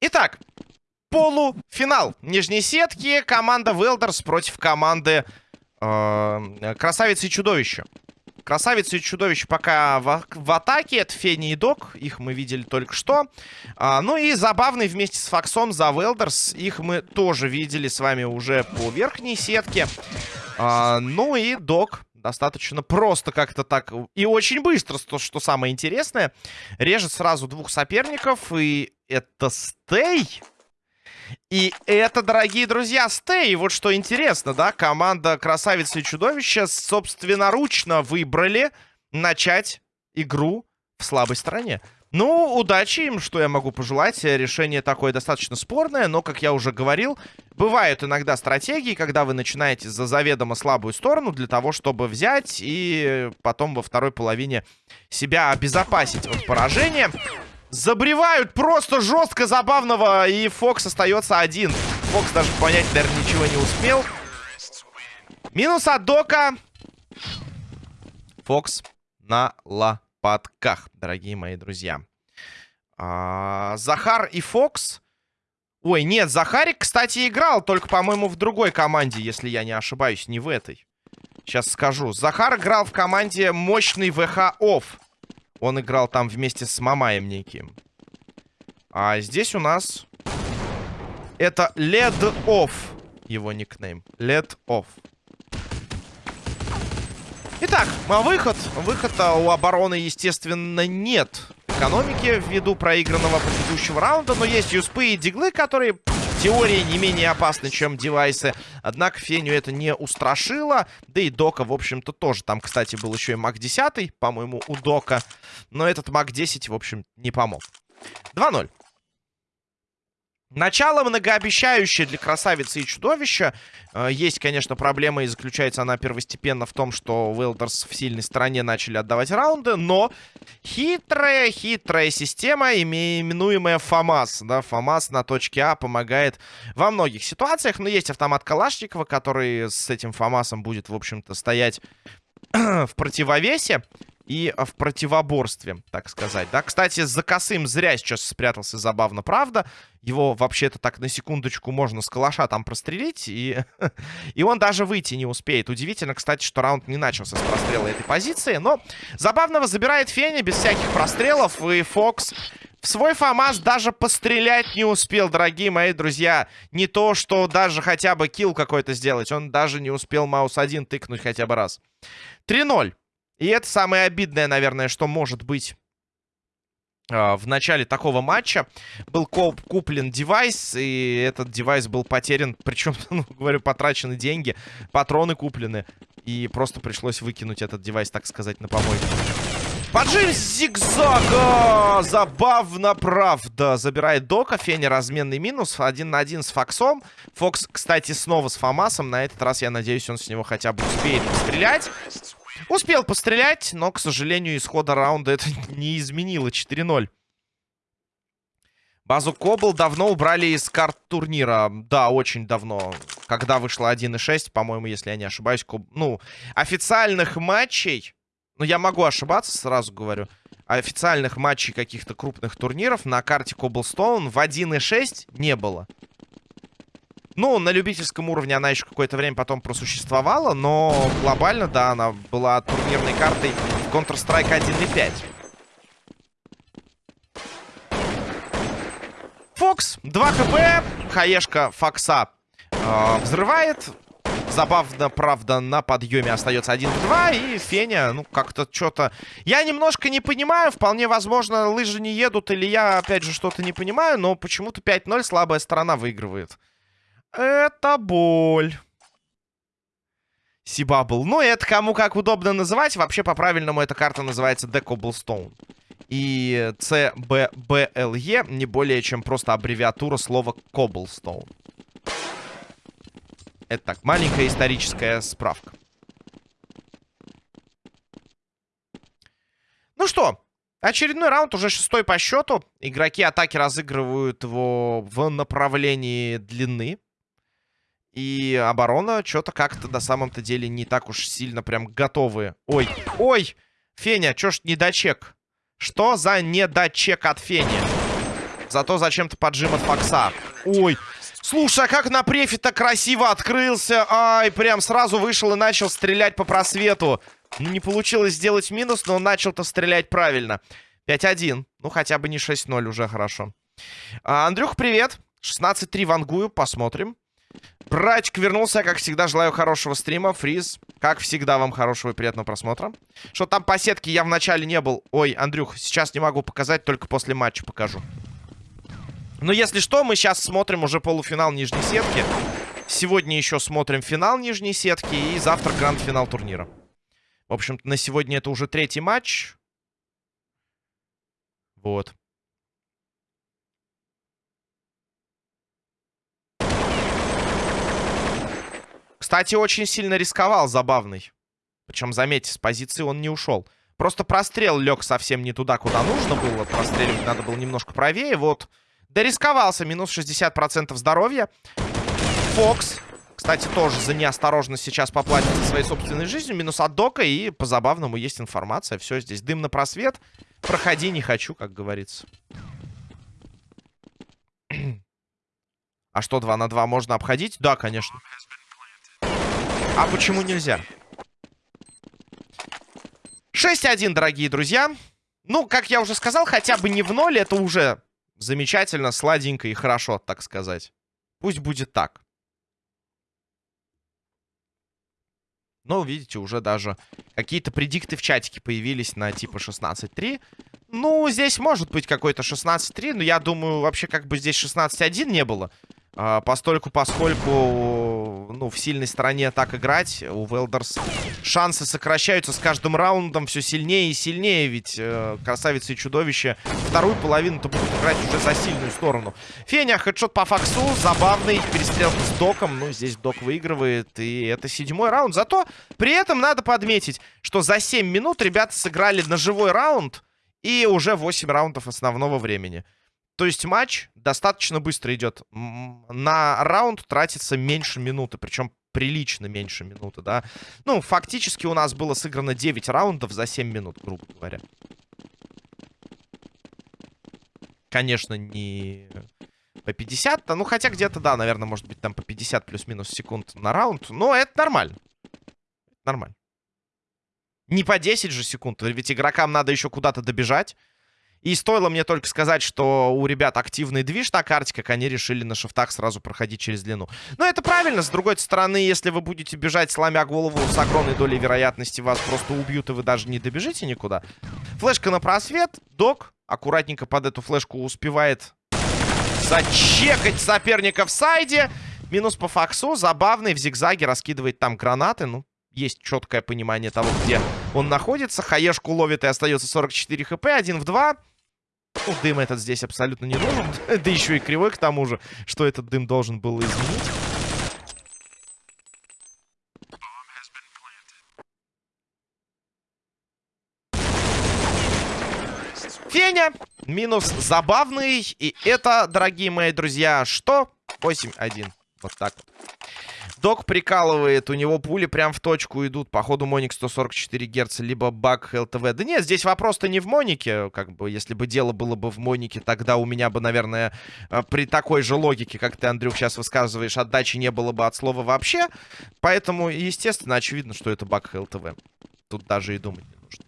Итак, полуфинал нижней сетки. Команда Велдерс против команды э, Красавицы и Чудовища. Красавицы и Чудовище пока в, в атаке. Это Фени и Док. Их мы видели только что. А, ну и забавный вместе с Фоксом за Велдерс. Их мы тоже видели с вами уже по верхней сетке. А, ну и Док достаточно просто как-то так и очень быстро, то, что самое интересное. Режет сразу двух соперников, и это Стей. И это, дорогие друзья, Стей. Вот что интересно, да, команда Красавицы и Чудовища собственноручно выбрали начать игру в слабой стороне. Ну, удачи им, что я могу пожелать. Решение такое достаточно спорное, но, как я уже говорил, бывают иногда стратегии, когда вы начинаете за заведомо слабую сторону для того, чтобы взять и потом во второй половине себя обезопасить от поражения. Забревают просто жестко забавного, и Фокс остается один. Фокс даже понять, наверное, ничего не успел. Минус от Дока. Фокс на лопатках, дорогие мои друзья. А, Захар и Фокс. Ой, нет, Захарик, кстати, играл, только, по-моему, в другой команде, если я не ошибаюсь, не в этой. Сейчас скажу. Захар играл в команде мощный ВХ Офф. Он играл там вместе с Мамаем неким. А здесь у нас... Это Led Off. Его никнейм. Led Off. Итак, выход. Выхода у обороны, естественно, нет. Экономики ввиду проигранного предыдущего раунда. Но есть юспы и диглы, которые теории не менее опасны, чем девайсы. Однако Феню это не устрашило. Да и Дока, в общем-то, тоже. Там, кстати, был еще и Мак 10, по-моему, у Дока. Но этот Мак 10, в общем, не помог. 2-0. Начало многообещающее для красавицы и чудовища. Э, есть, конечно, проблема, и заключается она первостепенно в том, что Уэлдерс в сильной стороне начали отдавать раунды, но хитрая, хитрая система, именуемая ФАМАС. Да, ФАМАС на точке А помогает во многих ситуациях, но есть автомат Калашникова, который с этим ФАМАСом будет, в общем-то, стоять в противовесе и в противоборстве, так сказать. Да, кстати, за косым зря сейчас спрятался, забавно, правда. Его вообще-то так на секундочку можно с калаша там прострелить, и, и он даже выйти не успеет. Удивительно, кстати, что раунд не начался с прострела этой позиции, но забавного забирает Феня без всяких прострелов, и Фокс в свой ФАМАС даже пострелять не успел, дорогие мои друзья. Не то, что даже хотя бы килл какой-то сделать, он даже не успел маус 1 тыкнуть хотя бы раз. 3-0. И это самое обидное, наверное, что может быть а, в начале такого матча был куплен девайс, и этот девайс был потерян, причем, ну, говорю, потрачены деньги, патроны куплены, и просто пришлось выкинуть этот девайс, так сказать, на помойку. Поджим зигзага! Забавно, правда. Забирает Дока. Феня разменный минус. Один на один с Фоксом. Фокс, кстати, снова с Фомасом. На этот раз, я надеюсь, он с него хотя бы успеет пострелять. Успел пострелять, но, к сожалению, исхода раунда это не изменило. 4-0. Базу Кобл давно убрали из карт турнира. Да, очень давно. Когда вышло 1.6, по-моему, если я не ошибаюсь. Коб... Ну, официальных матчей... Ну, я могу ошибаться, сразу говорю. Официальных матчей каких-то крупных турниров на карте Cobblestone в 1.6 не было. Ну, на любительском уровне она еще какое-то время потом просуществовала, но глобально, да, она была турнирной картой в Counter-Strike 1.5. Фокс, 2 хп, хаешка Фокса э, взрывает. Забавно, правда, на подъеме остается 1-2. И Феня, ну, как-то что-то... Я немножко не понимаю. Вполне возможно, лыжи не едут. Или я, опять же, что-то не понимаю. Но почему-то 5-0 слабая сторона выигрывает. Это боль. Сибабл. Ну, это кому как удобно называть. Вообще, по-правильному, эта карта называется Cobblestone. И CBBLE не более чем просто аббревиатура слова Cobblestone. Это так, маленькая историческая справка. Ну что, очередной раунд, уже шестой по счету. Игроки атаки разыгрывают его в направлении длины. И оборона что-то как-то на самом-то деле не так уж сильно прям готовы. Ой, ой! Феня, чё ж недочек? Что за недочек от Фени? Зато зачем-то поджим от Фокса. Ой, слушай, а как на префе-то красиво открылся. Ай, прям сразу вышел и начал стрелять по просвету. Ну, не получилось сделать минус, но начал-то стрелять правильно. 5-1. Ну, хотя бы не 6-0, уже хорошо. А, Андрюх, привет. 16-3 вангую, посмотрим. Братик вернулся, как всегда, желаю хорошего стрима. Фриз, как всегда, вам хорошего и приятного просмотра. Что там по сетке я вначале не был. Ой, Андрюх, сейчас не могу показать, только после матча покажу. Но если что, мы сейчас смотрим уже полуфинал нижней сетки. Сегодня еще смотрим финал нижней сетки и завтра гранд-финал турнира. В общем-то, на сегодня это уже третий матч. Вот. Кстати, очень сильно рисковал, забавный. Причем, заметьте, с позиции он не ушел. Просто прострел лег совсем не туда, куда нужно было. Простреливать надо было немножко правее. Вот, дорисковался. Минус 60% здоровья. Фокс. Кстати, тоже за неосторожность сейчас поплатит за своей собственной жизнью. Минус от Дока. И по-забавному есть информация. Все здесь. Дым на просвет. Проходи не хочу, как говорится. А что, 2 на 2 можно обходить? Да, конечно. А почему нельзя? 6-1, дорогие друзья. Ну, как я уже сказал, хотя бы не в ноль. Это уже замечательно, сладенько и хорошо, так сказать. Пусть будет так. Но, видите, уже даже какие-то предикты в чатике появились на типа 16-3. Ну, здесь может быть какой-то 16-3, но я думаю, вообще как бы здесь 16-1 не было. А, постольку, поскольку, ну, в сильной стороне так играть, у Велдерс шансы сокращаются с каждым раундом все сильнее и сильнее, ведь э, красавицы и чудовище вторую половину-то будут играть уже за сильную сторону. Феня, хедшот по факсу, забавный, перестрелка с Доком, ну, здесь Док выигрывает, и это седьмой раунд. Зато при этом надо подметить, что за 7 минут ребята сыграли на живой раунд и уже 8 раундов основного времени. То есть матч достаточно быстро идет. На раунд тратится меньше минуты, причем прилично меньше минуты, да. Ну, фактически у нас было сыграно 9 раундов за 7 минут, грубо говоря. Конечно, не по 50, ну, хотя где-то, да, наверное, может быть, там по 50 плюс-минус секунд на раунд. Но это нормально. Нормально. Не по 10 же секунд, ведь игрокам надо еще куда-то добежать. И стоило мне только сказать, что у ребят активный движ на карте, как они решили на шифтах сразу проходить через длину. Но это правильно. С другой стороны, если вы будете бежать, сломя голову, с огромной долей вероятности вас просто убьют, и вы даже не добежите никуда. Флешка на просвет. Док аккуратненько под эту флешку успевает зачекать соперника в сайде. Минус по факсу. Забавный. В зигзаге раскидывает там гранаты. Ну, есть четкое понимание того, где он находится. Хаешку ловит и остается 44 хп. Один в два. Ну, дым этот здесь абсолютно не нужен. да еще и кривой к тому же, что этот дым должен был изменить. Феня. Минус забавный. И это, дорогие мои друзья, что? 8-1. Вот так вот. Док прикалывает, у него пули прям в точку идут. Походу, Моник 144 Гц, либо баг ЛТВ. Да нет, здесь вопрос-то не в Монике. Как бы, если бы дело было бы в Монике, тогда у меня бы, наверное, э, при такой же логике, как ты, Андрюх, сейчас высказываешь, отдачи не было бы от слова вообще. Поэтому, естественно, очевидно, что это баг ЛТВ. Тут даже и думать не нужно.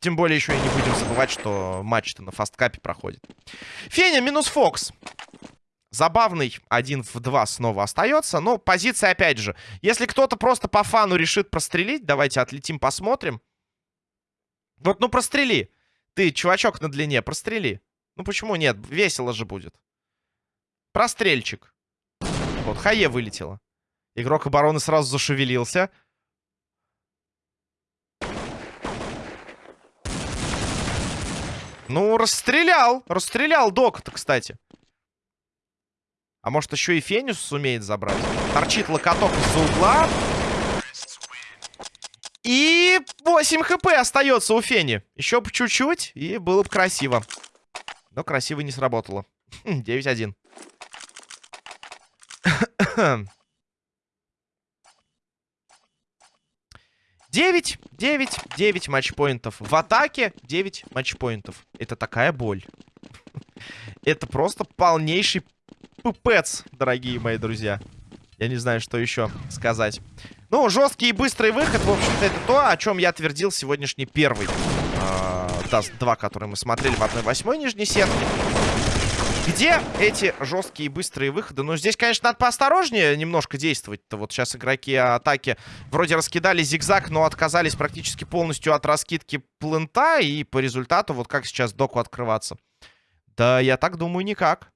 Тем более еще и не будем забывать, что матч-то на фасткапе проходит. Феня минус Фокс. Забавный один в два снова остается. Но позиция, опять же, если кто-то просто по фану решит прострелить, давайте отлетим, посмотрим. Вот, ну прострели. Ты, чувачок на длине, прострели. Ну почему нет? Весело же будет. Прострельчик. Вот, Хае вылетело. Игрок обороны сразу зашевелился. Ну, расстрелял. Расстрелял док-то, кстати. А может еще и Фенис сумеет забрать? Торчит локоток из-за угла. И 8 хп остается у Фени. Еще бы чуть-чуть, и было бы красиво. Но красиво не сработало. 9-1. Девять, девять, девять матчпоинтов. В атаке девять матчпоинтов. Это такая боль. Это просто полнейший пупец, дорогие мои друзья. Я не знаю, что еще сказать. Ну, жесткий и быстрый выход, в общем-то, это то, о чем я твердил сегодняшний первый. Э, Даст 2, который мы смотрели в 1-8 нижней сетке. Где эти жесткие и быстрые выходы? Ну, здесь, конечно, надо поосторожнее немножко действовать-то. Вот сейчас игроки атаки вроде раскидали зигзаг, но отказались практически полностью от раскидки плента. И по результату, вот как сейчас доку открываться? Да, я так думаю, никак.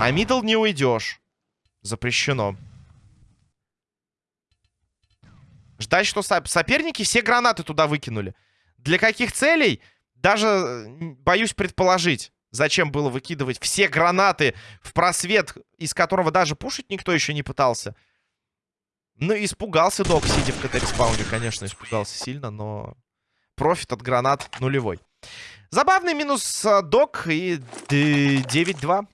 А мидл не уйдешь. Запрещено. Ждать, что соперники все гранаты туда выкинули. Для каких целей? Даже боюсь предположить, зачем было выкидывать все гранаты в просвет, из которого даже пушить никто еще не пытался. Ну, испугался Док, сидя в CT-респауне, конечно, испугался сильно, но профит от гранат нулевой. Забавный минус а, Док и 9-2.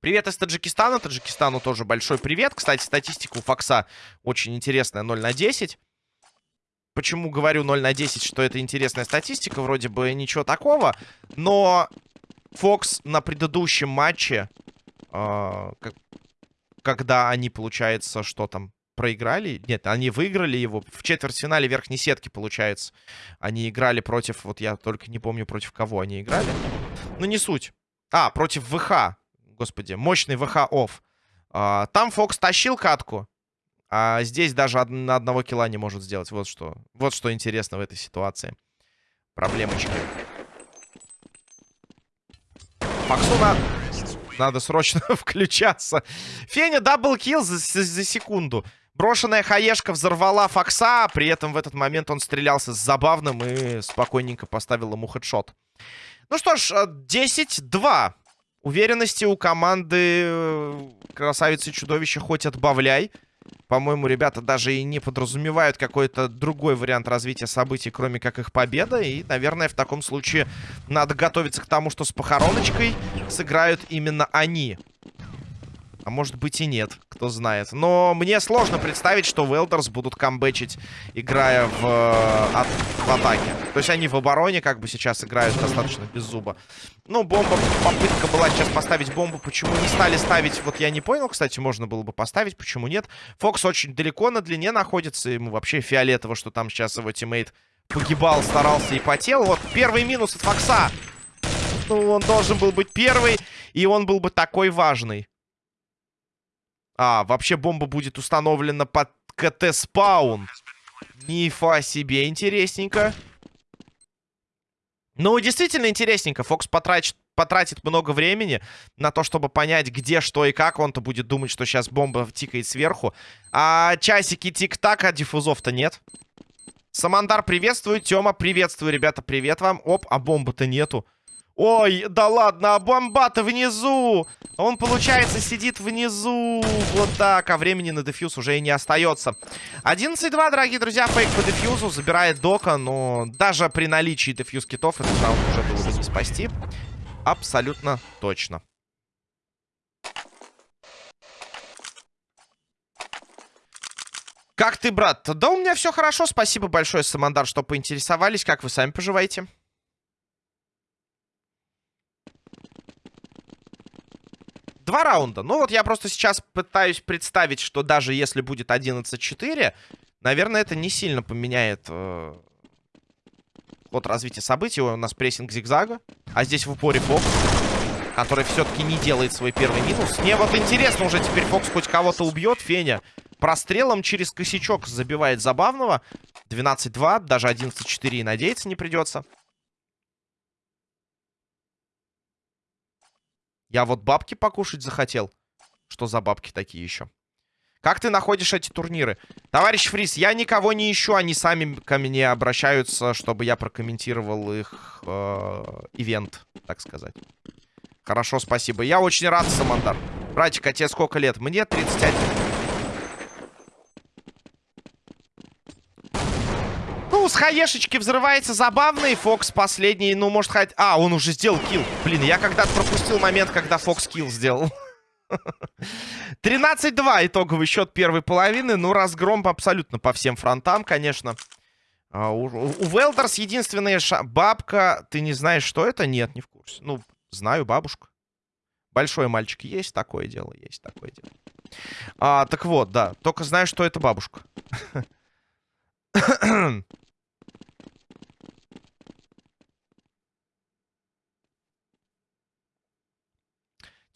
Привет из Таджикистана. Таджикистану тоже большой привет. Кстати, статистика у Фокса очень интересная. 0 на 10. Почему говорю 0 на 10, что это интересная статистика? Вроде бы ничего такого. Но Фокс на предыдущем матче, э, когда они, получается, что там, проиграли? Нет, они выиграли его в четвертьфинале верхней сетки, получается. Они играли против, вот я только не помню, против кого они играли. Ну, не суть. А, против ВХ. Господи, мощный ВХ офф. А, там Фокс тащил катку. А здесь даже на одного килла не может сделать. Вот что. Вот что интересно в этой ситуации. Проблемочки. Фоксу на... надо срочно включаться. Феня double kill за, за секунду. Брошенная хаешка взорвала Фокса. При этом в этот момент он стрелялся с забавным и спокойненько поставил ему хедшот. Ну что ж, 10-2. Уверенности у команды э, Красавицы и Чудовища хоть отбавляй. По-моему, ребята даже и не подразумевают какой-то другой вариант развития событий, кроме как их победа. И, наверное, в таком случае надо готовиться к тому, что с похороночкой сыграют именно они. А может быть и нет, кто знает. Но мне сложно представить, что Велдерс будут камбэчить, играя в, от, в атаке. То есть они в обороне как бы сейчас играют достаточно без зуба. Ну, бомба, попытка была сейчас поставить бомбу. Почему не стали ставить? Вот я не понял, кстати, можно было бы поставить, почему нет. Фокс очень далеко на длине находится. Ему вообще фиолетово, что там сейчас его teammate погибал, старался и потел. Вот первый минус от Фокса. Ну, он должен был быть первый, и он был бы такой важный. А, вообще бомба будет установлена под CT spawn. Нифига себе, интересненько. Ну, действительно интересненько. Фокс потратит, потратит много времени на то, чтобы понять, где, что и как. Он-то будет думать, что сейчас бомба тикает сверху. А часики тик-так, а диффузов-то нет. Самандар приветствую. Тёма, приветствую, ребята, привет вам. Оп, а бомбы-то нету. Ой, да ладно, а бомба-то внизу. Он, получается, сидит внизу. Вот так, а времени на дефьюз уже и не остается. 11-2, дорогие друзья, фейк по дефьюзу. Забирает Дока, но даже при наличии дефьюз китов этот раунд уже было бы не спасти. Абсолютно точно. Как ты, брат? Да у меня все хорошо, спасибо большое, Самандар, что поинтересовались. Как вы сами поживаете? Два раунда. Ну вот я просто сейчас пытаюсь представить, что даже если будет 11-4, наверное, это не сильно поменяет э, ход развития событий. У нас прессинг зигзага, а здесь в упоре Фокс, который все-таки не делает свой первый минус. Мне вот интересно уже теперь Фокс хоть кого-то убьет. Феня прострелом через косячок забивает забавного. 12-2, даже 11-4 и надеяться не придется. Я вот бабки покушать захотел. Что за бабки такие еще? Как ты находишь эти турниры? Товарищ Фрис, я никого не ищу. Они сами ко мне обращаются, чтобы я прокомментировал их э, ивент, так сказать. Хорошо, спасибо. Я очень рад, Самандар. Братик, а тебе сколько лет? Мне 31. Ну, с хаешечки взрывается забавный. Фокс последний, ну, может, хоть... А, он уже сделал килл. Блин, я когда-то пропустил момент, когда Фокс килл сделал. 13-2 итоговый счет первой половины. Ну, разгром абсолютно по всем фронтам, конечно. А, у, у Велдерс единственная ша... Бабка, ты не знаешь, что это? Нет, не в курсе. Ну, знаю, бабушка. Большой мальчик есть, такое дело, есть такое дело. А, так вот, да, только знаю, что это бабушка.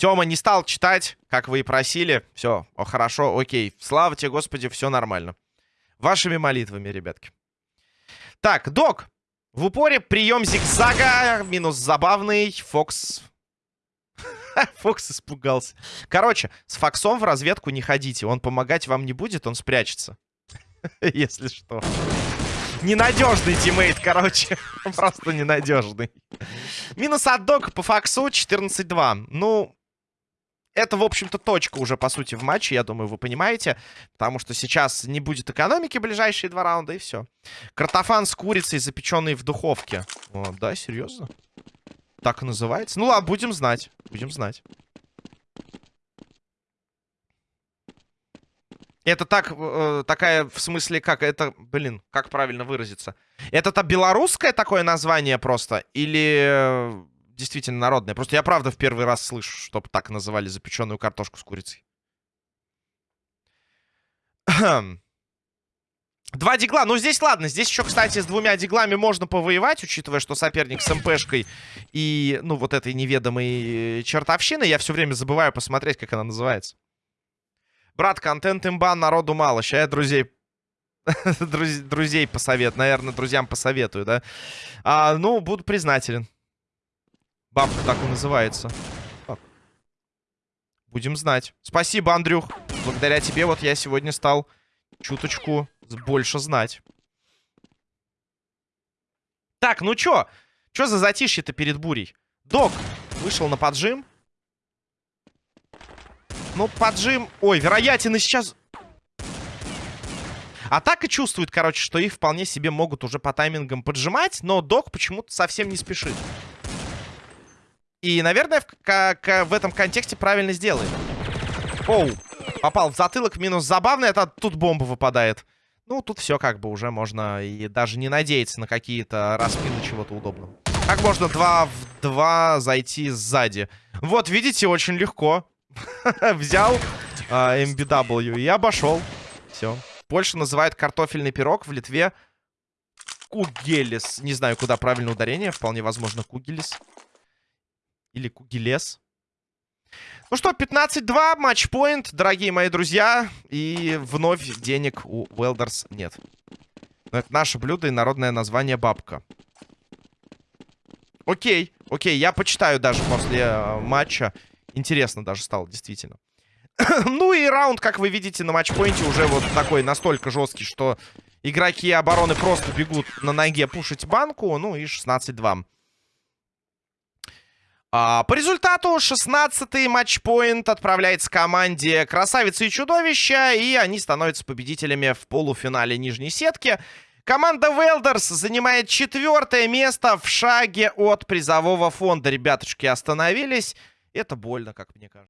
Тёма не стал читать, как вы и просили. Все, хорошо, окей. Слава тебе, Господи, все нормально. Вашими молитвами, ребятки. Так, док. В упоре прием зигзага. Минус забавный. Фокс. Фокс испугался. Короче, с Фоксом в разведку не ходите. Он помогать вам не будет, он спрячется. Если что. Ненадежный teammate, короче. Просто ненадежный. Минус от Док по Фоксу 14-2. Ну, это, в общем-то, точка уже, по сути, в матче, я думаю, вы понимаете. Потому что сейчас не будет экономики ближайшие два раунда, и все. Картофан с курицей, запеченный в духовке. О, да, серьезно? Так и называется? Ну ладно, будем знать. Будем знать. Это так, э, такая, в смысле, как это, блин, как правильно выразиться? Это-то белорусское такое название просто? Или действительно народная. Просто я правда в первый раз слышу, чтобы так называли запеченную картошку с курицей. Два дигла. Ну, здесь ладно. Здесь еще, кстати, с двумя диглами можно повоевать, учитывая, что соперник с МПшкой и, ну, вот этой неведомой чертовщиной. Я все время забываю посмотреть, как она называется. Брат, контент имба, народу мало. Сейчас я друзей... друзей посоветую. Наверное, друзьям посоветую, да? А, ну, буду признателен. Бабка так и называется. Так. Будем знать. Спасибо, Андрюх. Благодаря тебе вот я сегодня стал чуточку больше знать. Так, ну чё? Чё за затишье-то перед бурей? Док вышел на поджим. Ну, поджим... Ой, вероятен и сейчас... Атака чувствует, короче, что их вполне себе могут уже по таймингам поджимать, но Док почему-то совсем не спешит. И, наверное, в, как, в этом контексте правильно сделает. Оу, попал в затылок, минус забавный, это тут бомба выпадает. Ну, тут все как бы уже можно и даже не надеяться на какие-то распины чего-то удобного. Как можно два в два зайти сзади? Вот, видите, очень легко. Взял а, MBW и обошел. Все. Польша называет картофельный пирог, в Литве кугелес. Не знаю, куда правильное ударение, вполне возможно кугелес. Или Кугилес. Ну что, 15-2, матчпоинт, дорогие мои друзья. И вновь денег у Велдерс нет. Но это наше блюдо и народное название бабка. Окей, окей, я почитаю даже после э, матча. Интересно даже стало, действительно. ну и раунд, как вы видите, на матчпоинте уже вот такой настолько жесткий, что игроки обороны просто бегут на ноге пушить банку. Ну и 16-2. А, по результату 16-й матчпоинт отправляется команде Красавицы и Чудовища, и они становятся победителями в полуфинале нижней сетки. Команда Велдерс занимает четвертое место в шаге от призового фонда. Ребятушки остановились. Это больно, как мне кажется.